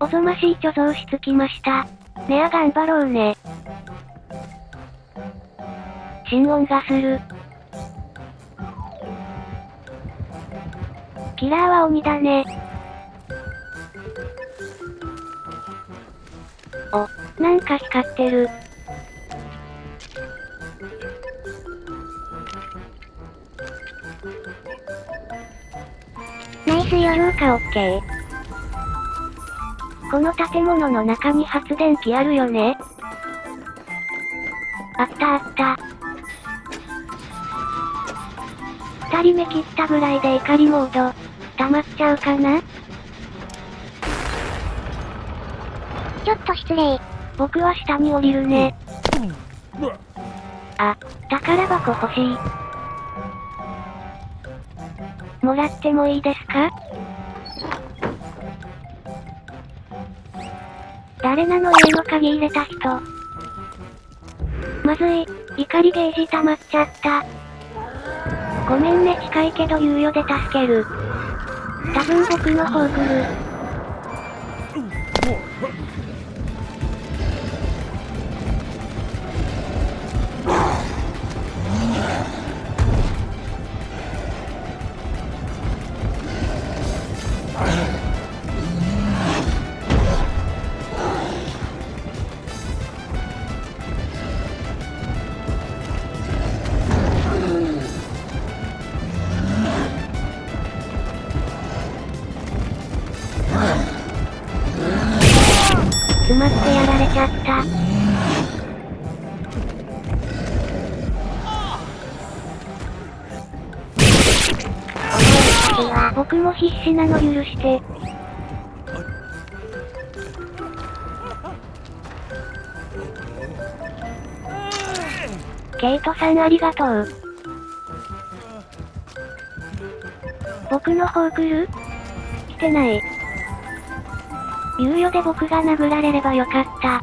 おぞましい貯蔵室来ました。ねあ頑張ろうね。心音がする。キラーは鬼だね。お、なんか光ってる。ナイスヨルーカオッケー。この建物の中に発電機あるよね？あったあった。二人目切ったぐらいで怒りモード、溜まっちゃうかな？ちょっと失礼。僕は下に降りるね。あ、宝箱欲しい。もらってもいいですか？誰なの家の鍵入れた人。まずい、怒りゲージ溜まっちゃった。ごめんね近いけど猶予で助ける。多分僕の方来る。ゃった。僕も必死なの許して。ケイトさんありがとう。僕の方来る？来てない。猶予で僕が殴られればよかった。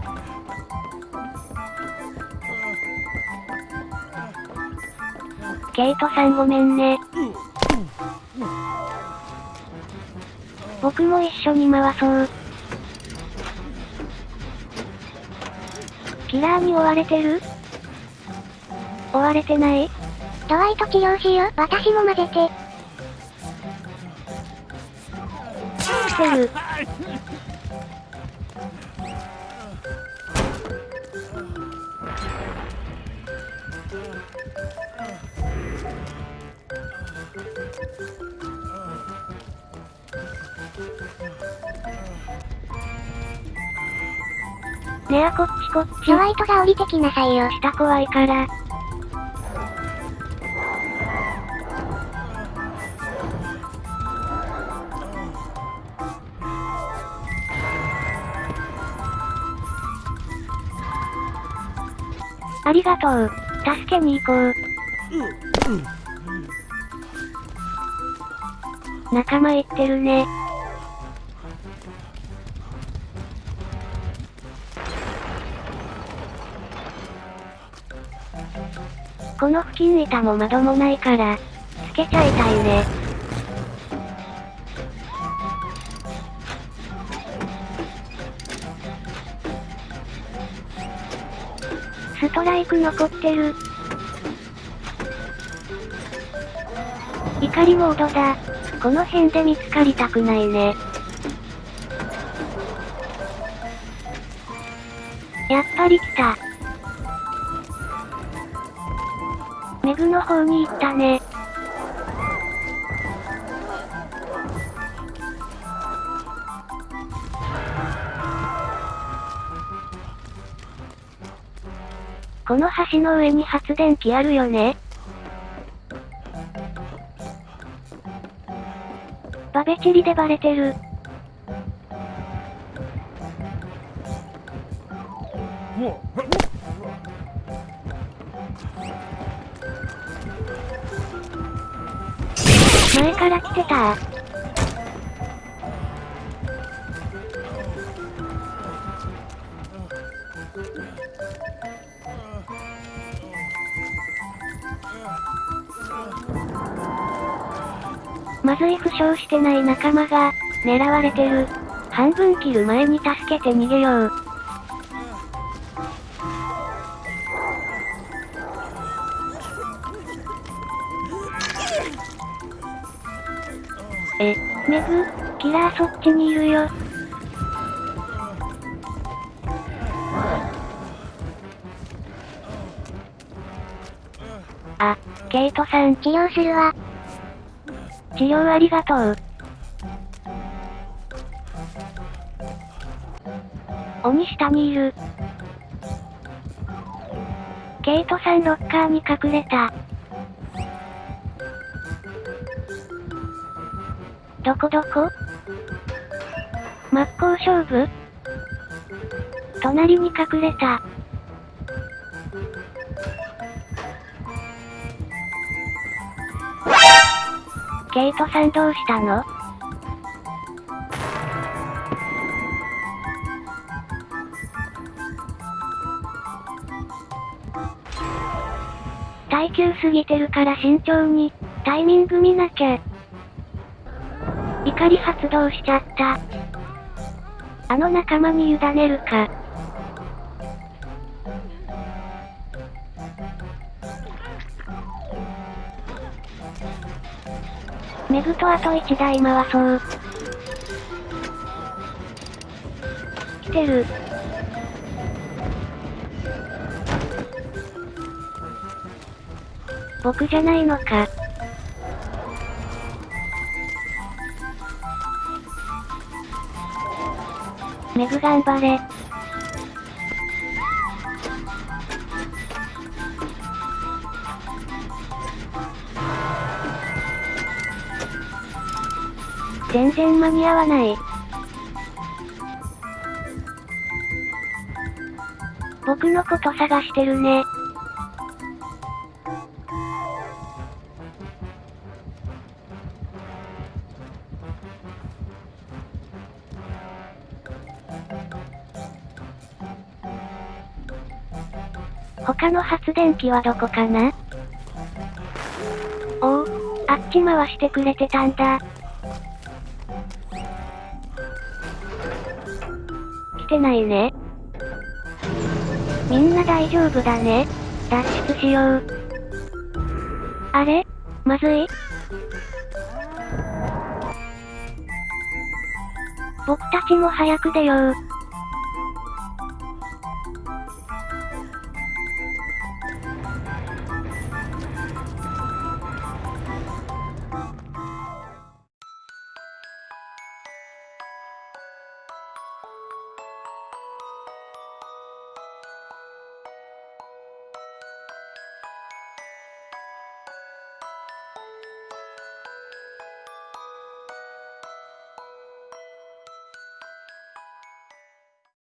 ケイトさんごめんね。僕も一緒に回そう。キラーに追われてる？追われてない？ドワイト治療しよう。私も混ぜて。来てる。ねあこっちこっちド。ワイトが降りてきなさいよ。下怖いから。ありがとう。助けに行こう。仲間言ってるね。この付近板も窓もないから、つけちゃいたいね。トライク残ってる。怒りモードだ。この辺で見つかりたくないね。やっぱり来た。メグの方に行ったね。この橋の上に発電機あるよね？バベチリでバレてる。前から来てたまずい負傷してない仲間が、狙われてる。半分切る前に助けて逃げよう。え、メグ、キラーそっちにいるよ。あ、ケイトさん。治療するわ。治療ありがとう。鬼下にいる。ケイトさんロッカーに隠れた。どこどこ？真っ向勝負？隣に隠れた。ケイトさんどうしたの？耐久すぎてるから慎重に、タイミング見なきゃ。怒り発動しちゃった。あの仲間に委ねるか。メグとあと1台回そう。来てる。僕じゃないのか。メグ頑張れ。全然間に合わない。僕のこと探してるね。他の発電機はどこかな？おお、あっち回してくれてたんだ。来てないね。みんな大丈夫だね。脱出しよう。あれ？まずい僕たちも早く出よう。